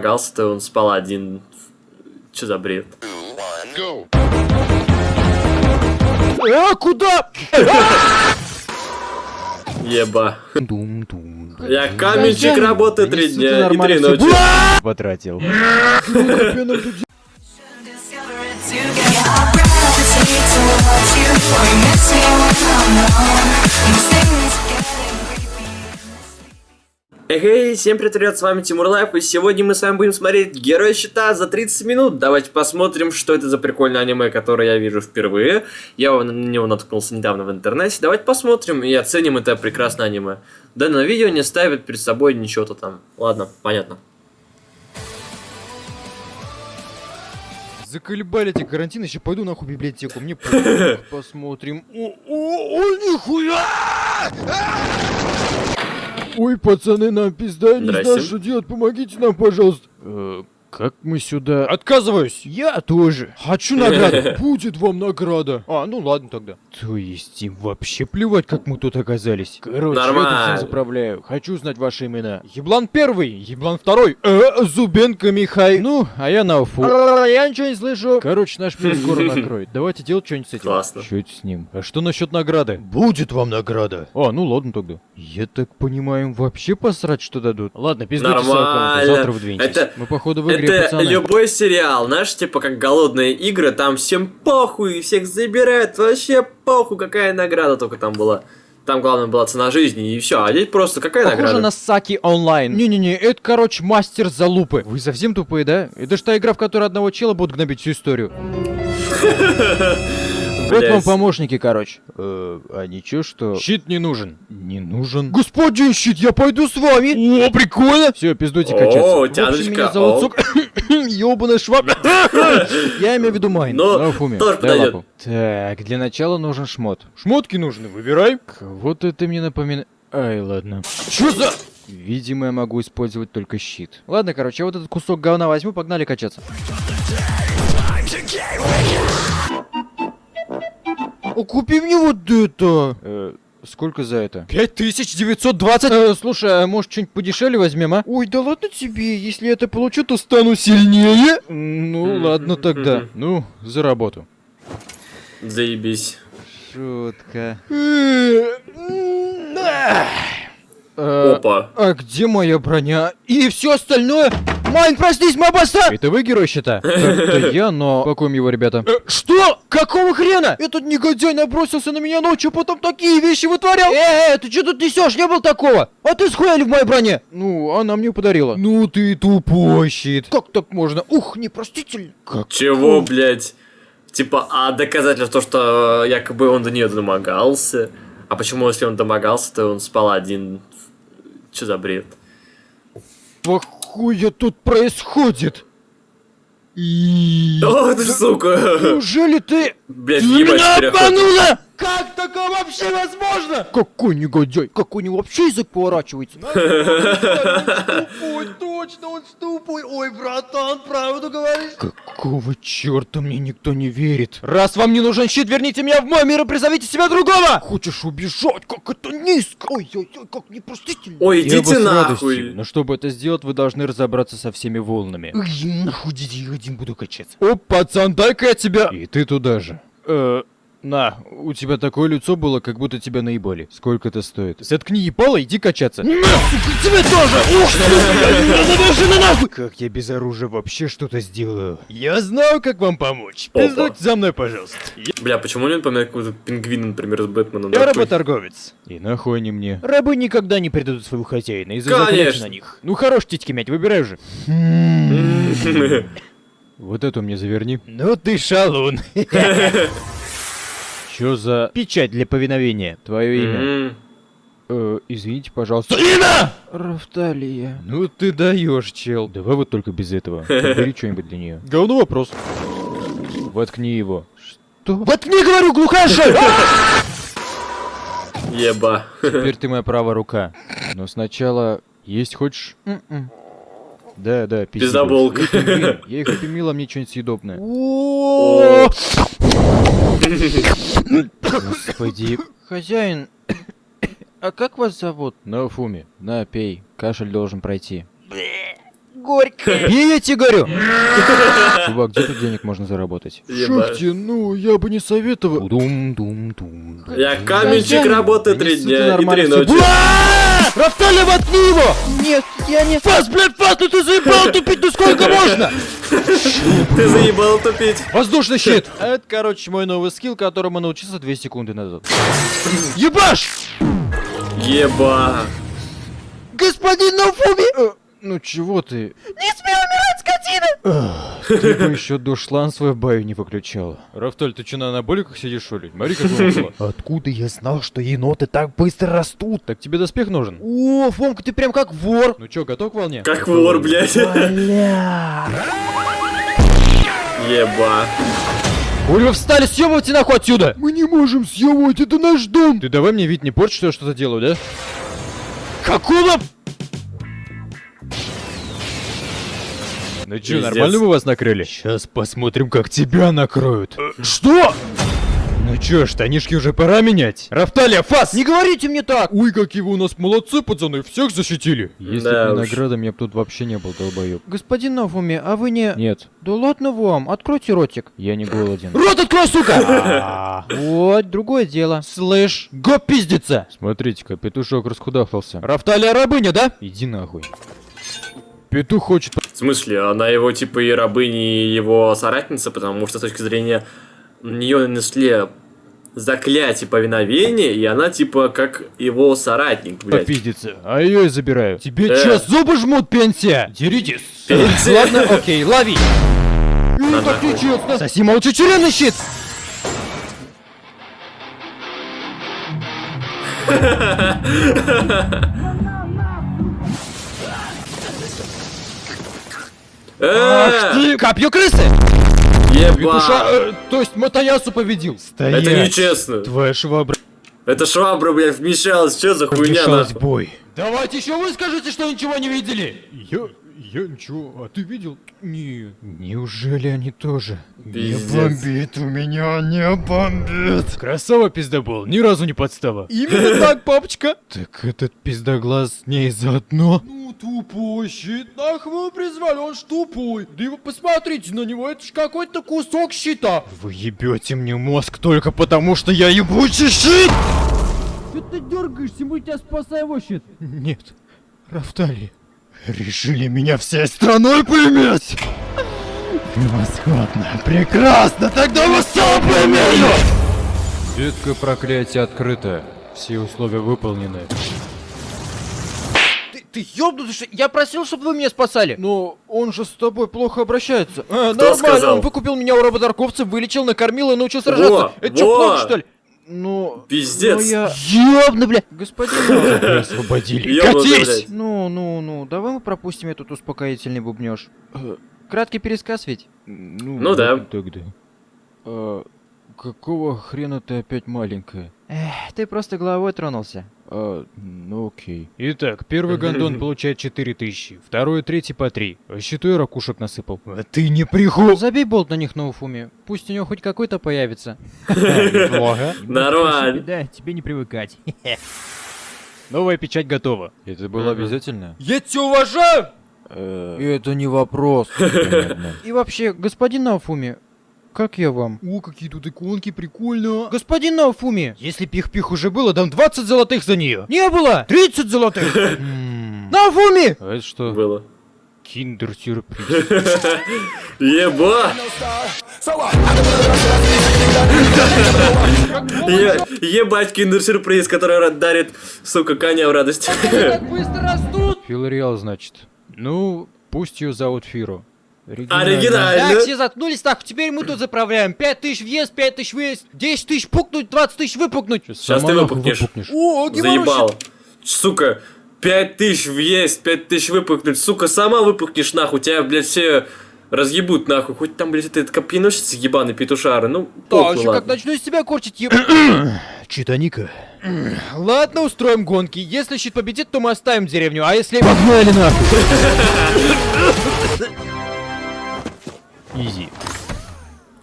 Гался-то он спал один. Че за бред? А, куда? Еба. Я каменщик работаю Да три дня и три ночи. Потратил. towards you. Or you miss me when I'm alone. These things. Эй, всем привет, с вами Тимур Лайф, и сегодня мы с вами будем смотреть Герой Щита за 30 минут. Давайте посмотрим, что это за прикольное аниме, которое я вижу впервые. Я на него наткнулся недавно в интернете. Давайте посмотрим и оценим это прекрасное аниме. Данное видео не ставит перед собой ничего-то там. Ладно, понятно. Заколебали эти карантины, еще пойду нахуй в библиотеку. Мне посмотрим. О, о, о, нихуя! Ой, пацаны, нам пизда, я не знаю, что делать, помогите нам, пожалуйста. Как мы сюда... Отказываюсь! Я тоже. Хочу награду. Будет вам награда. А, ну ладно тогда. То есть им вообще плевать, как мы тут оказались. Короче, я тут Нормально. всем заправляю. Хочу знать ваши имена. Еблан первый, Еблан второй, э, Зубенко Михай. Ну, а я на уфу. Я ничего не слышу. Короче, наш пес скоро накроет. Давайте делать что-нибудь с этим. Классно. Что это с ним? А что насчет награды? Будет вам награда. А, ну ладно тогда. Я так понимаю, им вообще посрать, что дадут. Ладно, пиздуйте Нормально. завтра выдвинетесь. Это- Мы походу в игре, Это пацаны. любой сериал, знаешь, типа как голодные игры, там всем похуй, всех забирают, вообще похуй, какая награда только там была. Там главное была цена жизни, и все. А здесь просто какая Похоже награда? на Саки онлайн. Не-не-не, это, короче, мастер залупы. Вы совсем тупые, да? Это ж та игра, в которой одного чела будут гнобить всю историю. Вот вам помощники, короче. Э, а ничего, что... Щит не нужен. Не нужен? Господин щит, я пойду с вами. О, прикольно. Все, пиздуйте О, качаться. Общем, тяночка, меня зовут о. Сук... Ёбаный шваб. Я имею в виду Майн. Ну, Фуме, тоже подойдет. Так, для начала нужен шмот. Шмотки нужны, выбирай. Вот это мне напоминает... Ай, ладно. Чё за... Видимо, я могу использовать только щит. Ладно, короче, я вот этот кусок говна возьму, погнали качаться. О, купи мне вот это! Э, сколько за это? 5920! Э, слушай, а может что-нибудь подешевле возьмем, а? Ой, да ладно тебе, если я это получу, то стану сильнее! Ну, ладно тогда. Ну, за работу. Заебись. Шутка. Э, Опа. А где моя броня? И все остальное? Майн, проснись, мобаса! Это вы герой щита? Это я, но... Пакуем его, ребята. Что? Какого хрена? Этот негодяй набросился на меня ночью, потом такие вещи вытворял. Э, ты что тут несешь? Не было такого. А ты схуяли в моей броне? Ну, она мне подарила. Ну ты тупой щит. Как так можно? Ух, непростительно. Как? Чего, блядь? Типа, а доказательство, то, что э, якобы он до нее домогался? А почему, если он домогался, то он спал один? Че за бред? Хуя тут происходит? И... О, ты сука! Неужели ты... Блядь, Ты меня обманула! Как такое вообще возможно? Какой негодяй? Как у него вообще язык поворачивается? Тупой, точно, он тупой. Ой, братан, правду говоришь? Какого черта мне никто не верит? Раз вам не нужен щит, верните меня в мой мир и призовите себя другого! Хочешь убежать? Как это низко! Ой-ой-ой, как непростительно! Ой, идите нахуй! Но чтобы это сделать, вы должны разобраться со всеми волнами. Ой, нахуй я один буду качаться. О, пацан, дай-ка я тебя... И ты туда же. Э, на, у тебя такое лицо было, как будто тебя наебали. Сколько это стоит? Заткни ебало, иди качаться. На, сука, тебе тоже! Ух ты! на нахуй! Как я без оружия вообще что-то сделаю? Я знаю, как вам помочь. Опа. Пиздуйте за мной, пожалуйста. Бля, почему он напоминает какого-то пингвина, например, с Бэтменом? Я работорговец. И нахуй они мне? Рабы никогда не предадут своего хозяина из-за на них. Ну хорош титьки мять, выбирай уже. Вот эту мне заверни. Ну ты шалун. Чё за печать для повиновения? Твое имя? М, Э, извините, пожалуйста. Имя! Рафталия. Ну ты даешь, чел. Давай вот только без этого. Бери что-нибудь для нее. Говно вопрос. Воткни его. Что? Воткни, говорю, глухая шея! Еба. Теперь ты моя правая рука. Но сначала есть хочешь? Да, да. Пиздоболка. Эй, пингвин, Я их примила, мне что-нибудь съедобное. Господи. Хозяин, а как вас зовут? На Фуми. На, пей. Кашель должен пройти. Горько. Бей, я тебе говорю! Чувак, где тут денег можно заработать? Ебать. ну, я бы не советовал. Дум-дум-дум. Я каменщик работаю три дня и три ночи. Рафтали, воткни его! Нет, я не... Фас, блядь, фас, ну ты заебал тупить, ну сколько можно? Ты заебал тупить. Воздушный щит! Это, короче, мой новый скилл, которому научился 2 секунды назад. Ебаш! Еба. Господин Нафуми! Ну чего ты? Не смей умирать, скотина! Ты бы еще до шлан свой в бою не выключала. Рафталь, ты че на анаболиках сидишь, что ли? Смотри, как. Откуда я знал, что еноты так быстро растут? Так тебе доспех нужен? О, Фомка, ты прям как вор. Ну чё, готов к волне? Как вор, блядь. Бля. Еба. Хули вы встали, съебывайте нахуй отсюда! Мы не можем съебывать, это наш дом! Ты давай мне вид не порть, что я что-то делаю, да? Какого? Ну чё, Пиздец. нормально мы вас накрыли? Сейчас посмотрим, как тебя накроют. Что? Ну чё, штанишки уже пора менять? Рафталия, фас! Не говорите мне так! Ой, какие вы у нас молодцы, пацаны, всех защитили. Если Да бы уж. наградам, я бы тут вообще не был, долбоёб. Господин Нафуми, а вы не... Нет, Да ладно вам, откройте ротик. я не голоден. Рот открой, сука! Вот, другое дело. Слышь, го пиздится! Смотрите-ка, петушок расхудахался. Рафталия рабыня, да? Иди нахуй. Петух хочет... В смысле, она его типа и рабыня, и его соратница, потому что с точки зрения нее нанесли заклятие повиновения, и она типа как его соратник, блядь. попиздиться, а ее и забираю. Тебе Э. чё, зубы жмут, пенсия? Деритесь. Пенсия. Ладно, окей, лови. На так нечестно. Соси молча тюремный щит. Э, Ты копье крысы. Петуша, Еба. э, то есть Матаясу победил. Стоять. Это нечестно. Твоя швабра Это швабра, блядь, вмешалась. Что за хуйня, нахуй? бой. Давайте еще вы скажите, что ничего не видели. Я, я ничего, а ты видел? Не. Неужели они тоже? Пиздец. бомбит у меня, не бомбит. Красава пиздобол, ни разу не подстава. Именно так, папочка. Так этот пиздоглаз с ней заодно. Ну, тупой щит, нахуй призвали, он ж тупой. Да вы посмотрите на него, это ж какой-то кусок щита. Вы ебете мне мозг только потому, что я ебучий щит. Что ты дергаешься, мы тебя спасаем его щит. Нет, Рафтали, решили меня всей страной поиметь? Превосходно, прекрасно, тогда мы сам поимею! Ветка проклятия открыта, все условия выполнены. Ты, ты ёбнутый, что я просил, чтобы вы меня спасали. Но он же с тобой плохо обращается. А, Кто нормально, сказал? он выкупил меня у работорговца, вылечил, накормил и научил сражаться. Во, Это что, во. плохо, что ли? Ну, Пиздец. ну я... Ёбну, бля. Господин... Освободили. Катись! Ну, ну, ну, давай мы пропустим этот успокоительный бубнёж. Э, Краткий пересказ ведь? Ну, Ну да. ладно Тогда. А, какого хрена ты опять маленькая? Эх, ты просто головой тронулся. А, ну окей. Итак, первый гондон получает 4000, второй и третий по 3. А считай, ракушек насыпал. А ты не приху... Забей болт на них на Уфуме. Пусть у него хоть какой-то появится. Нормально. Да, тебе не привыкать. Новая печать готова. Это было обязательно? Я тебя уважаю! Это не вопрос. И вообще, господин Науфуми, как я вам? О, какие тут иконки, прикольно. Господин Науфуми! Если пих-пих уже было, дам 20 золотых за нее. Не было! 30 золотых! Науфуми! А это что? Было. Киндер-сюрприз. Еба! Е- Ебать киндер-сюрприз, который дарит, сука, коня в радость. быстро растут! Филариал, значит. Ну, пусть ее зовут Фиро. Оригинально. Так, все заткнулись, так, теперь мы тут заправляем. 5 тысяч въезд, 5 тысяч выезд, 10 тысяч пукнуть, 20 тысяч выпукнуть. Сейчас ты нахуй выпукнешь. О, Заебал. Сука, пять тысяч въесть, пять тысяч выпукнуть. Сука, сама выпукнешь нахуй. Тебя, блядь, все разъебут нахуй. Хоть там, блядь, этот копьеносец ебаный петушары. Ну, Да, еще как ладно. начну из себя корчить, еб... Читаника. Ладно, устроим гонки. Если щит победит, то мы оставим деревню, а если... Погнали нахуй! Изи.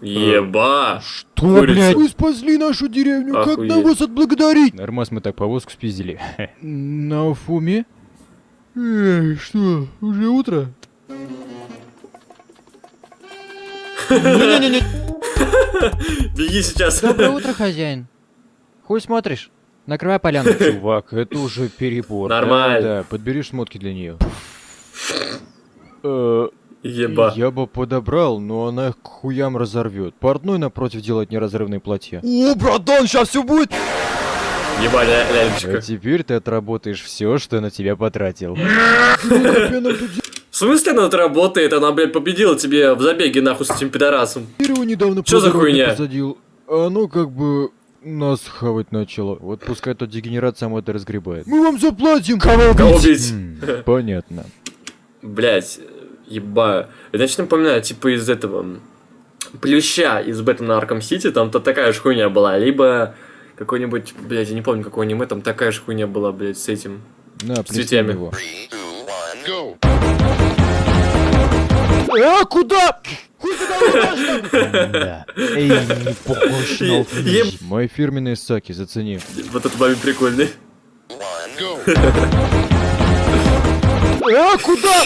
Еба. Что, блядь? Вы спасли нашу деревню, как нам Охуеть. вас отблагодарить? Нормас, мы так повозку спиздили. На Уфуме? Эй, что, уже утро? Не-не-не. Беги сейчас. Доброе утро, хозяин. Хуй смотришь? Накрывай поляну. Чувак, это уже перебор. Нормально. Да, подбери шмотки для нее. Еба. Я бы подобрал, но она их к хуям разорвет. Портной напротив делать неразрывные платья. О, братан, сейчас все будет! Еба, ля- А лялечка. теперь ты отработаешь все, что я на тебя потратил. В смысле она тут работает? Она, блядь, победила тебе в забеге нахуй с этим пидорасом. Недавно Чё за по хуйня? посадил. а Оно как бы нас хавать начало. Вот пускай тот дегенерат сам это разгребает. Мы вам заплатим! Кого Кого убить? Понятно. Блять, еба. Это значит напоминаю, типа из этого плюща из Бэтмена Арком Сити, там-то такая же хуйня была. Либо какой-нибудь, блядь, я не помню, какой аниме, там такая же хуйня была, блядь, с этим. С его. А, куда? Туда Да. Эй, не похож на Е- еб- Мои фирменные саки, зацени. Вот это бабе прикольный. А, куда?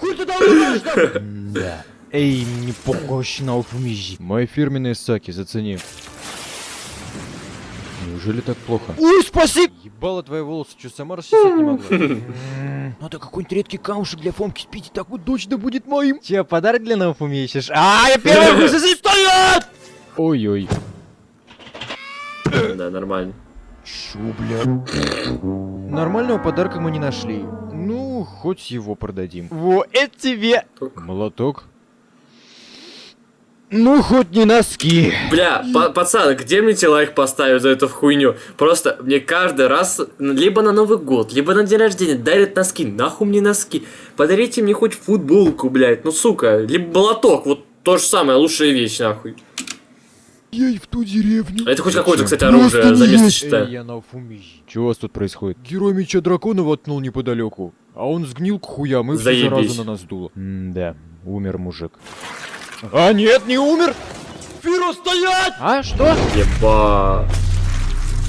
Хуй туда Да. Эй, не похож на алхимижи. Мои фирменные саки, зацени. Неужели так плохо? Ой, спасибо! Ебало твои волосы, что сама расчесать не могла? Надо какой-нибудь редкий камушек для Фомки спить, так вот точно будет моим. Че, подарок для Науфуми ищешь? А, я первый хуй сосед стоят! Ой-ой. Да, нормально. Чё, бля? Нормального подарка мы не нашли. Ну, хоть его продадим. Во, это тебе! Молоток. Ну, хоть не носки. Бля, па- пацан, где мне тебе лайк поставить за эту хуйню? Просто мне каждый раз, либо на Новый год, либо на день рождения дарят носки. Нахуй мне носки? Подарите мне хоть футболку, блядь, ну сука. Либо молоток, вот то же самое, лучшая вещь, нахуй. Я и в ту деревню. Это хоть какое-то, кстати, Просто оружие, за место есть. считаю. Чего у вас тут происходит? Герой меча дракона воткнул неподалеку. А он сгнил к хуям и всю Заебись. заразу на нас дуло. да, умер мужик. А нет, не умер! Фиро, стоять! А, что? Еба.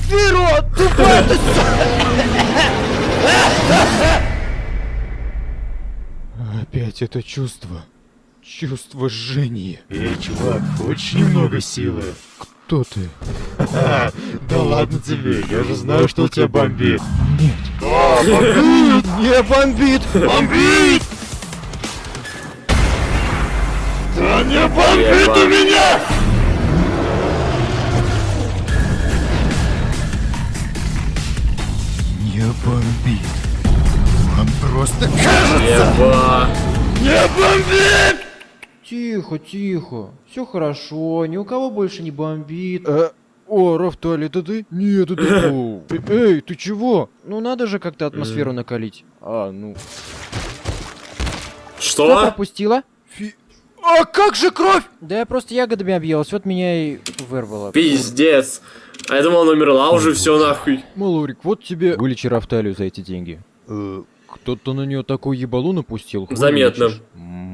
Фиро, тупая ты Опять это чувство. Чувство жжения. Эй, чувак, хочешь немного силы? Кто ты? Да ладно тебе, я же знаю, что у тебя бомбит. Не бомбит! Бомбит! Да не бомбит у меня! Не бомбит. Он просто Еба. не бомбит! Тихо, тихо. Все хорошо, ни у кого больше не бомбит. Э, о, Рафталь, это ты? Нет, это э, Эй, ты чего? Ну надо же как-то атмосферу накалить. А, ну... Что Что? пропустила? Фи... А как же кровь? Да я просто ягодами объелась, вот меня и вырвало. Пиздец. А я думал, она умерла уже, все нахуй. Малорик, вот тебе... Вылечи Рафталию за эти деньги. Э, Кто-то на нее такой ебалу напустил. Заметно. М,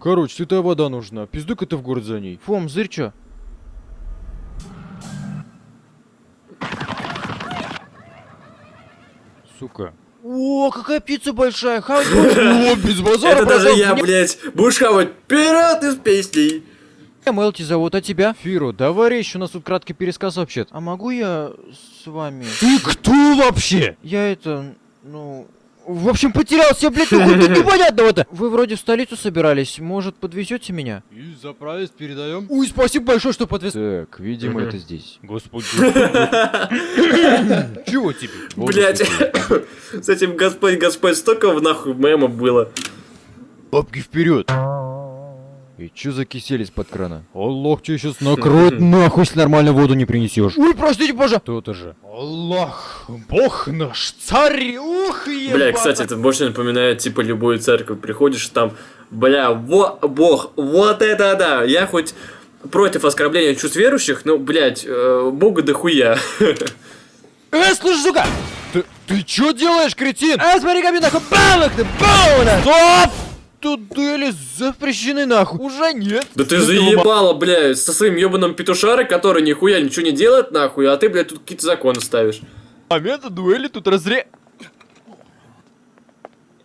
Короче, святая вода нужна. Пиздуй-ка ты в город за ней. Фом, зырь чё? Сука. О, какая пицца большая, хавать. О, без базара, Это даже я, блядь. Будешь хавать вперед из песней. Мелти зовут, а тебя? Фиро, давай речь, у нас тут краткий пересказ вообще-то. А могу я с вами? Ты кто вообще? Я это, ну... В общем, потерялся, блядь, ну хоть непонятного-то. Вы вроде в столицу собирались, может, подвезете меня? И за проезд передаем. Ой, спасибо большое, что подвез. Так, видимо, это здесь. Господи. Чего тебе? Блять, с этим Господь, Господь, столько в нахуй мема было. Бабки вперед! И чё за кисель из-под крана? Аллах тебя сейчас накроет нахуй, если нормально воду не принесешь. Ой, простите, боже. То-то же. Аллах, Бог наш, царь, ух, ебать. Бля, кстати, это больше напоминает, типа, любую церковь. Приходишь там, бля, во, бог, вот это да. Я хоть против оскорбления чувств верующих, но, блядь, э, бога дохуя. Э, слушай, сука! Ты, ты чё делаешь, кретин? А, смотри, как мне нахуй бабах ты, бауна! Стоп! Тут дуэли запрещены нахуй. Уже нет. Да ты заебала, бля, со своим ебаным петушарой, который нихуя ничего не делает, нахуй, а ты, блядь, тут какие-то законы ставишь. Момента дуэли тут разре...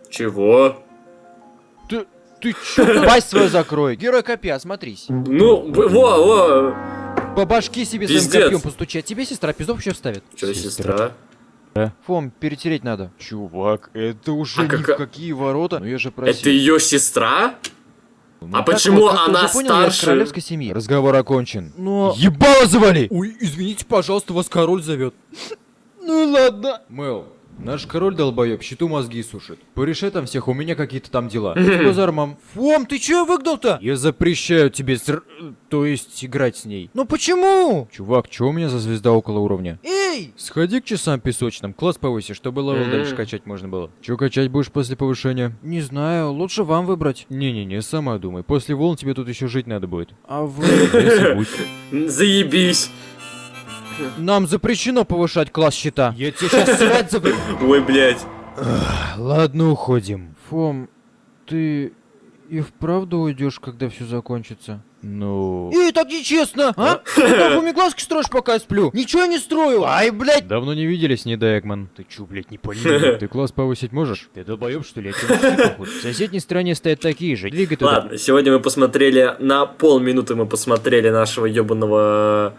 Чего? Ты, Ты чё? Пасть свою закрой. Герой копья, смотрись. Ну, во, во. По башке себе своим Пиздец. копьем постучи. А тебе сестра пиздов еще вставит. Че, сестра? Фом, перетереть надо. Чувак, это уже А ни кака- в какие ворота. Ну я же Это просил. ее сестра? Ну, А почему вот, как она понял, старше? королевской семьи. Разговор окончен. Но... Ебало завали! Ой, извините, пожалуйста, вас король зовет. Ну ладно. Мэл, наш король долбоеб, щиту мозги сушит. Порешай там всех, у меня какие-то там дела. Базар, мам. Фом, ты чё выгнал-то? Я запрещаю тебе ср... То есть играть с ней. Ну почему? Чувак, чё у меня за звезда около уровня? Эй! Сходи к часам песочным, класс повыси, чтобы level Мгм. дальше качать можно было. Чё качать будешь после повышения? Не знаю, лучше вам выбрать. Не-не-не, сама думай. После волн тебе тут еще жить надо будет. А вы... Заебись. Нам запрещено повышать класс щита. Я тебе сейчас срать запрещу. Ой, блядь. Ладно, уходим. Фом, ты и вправду уйдешь, когда все закончится? Ну... Эй, так нечестно, а? Ты глазки строишь, пока я сплю? Ничего не строю. Ай, блядь. Давно не виделись, не да, Экман. Ты чё, блядь, не понял? Ты класс повысить можешь? Ты долбоёб, что ли? В соседней стороне стоят такие же. Двигай туда. Ладно, сегодня мы посмотрели, на полминуты мы посмотрели нашего ебаного,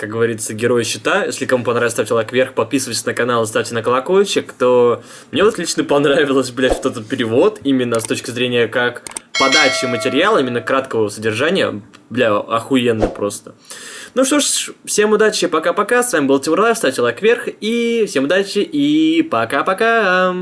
как говорится, героя щита. Если кому понравилось, ставьте лайк вверх, подписывайтесь на канал ставьте на колокольчик, то мне вот лично понравилось, блядь, вот этот перевод, именно с точки зрения как подачи материала, именно краткого содержания, бля, охуенно просто. Ну что ж, всем удачи, пока-пока, с вами был Тимур Лайв, ставьте лайк вверх, и всем удачи, и пока-пока!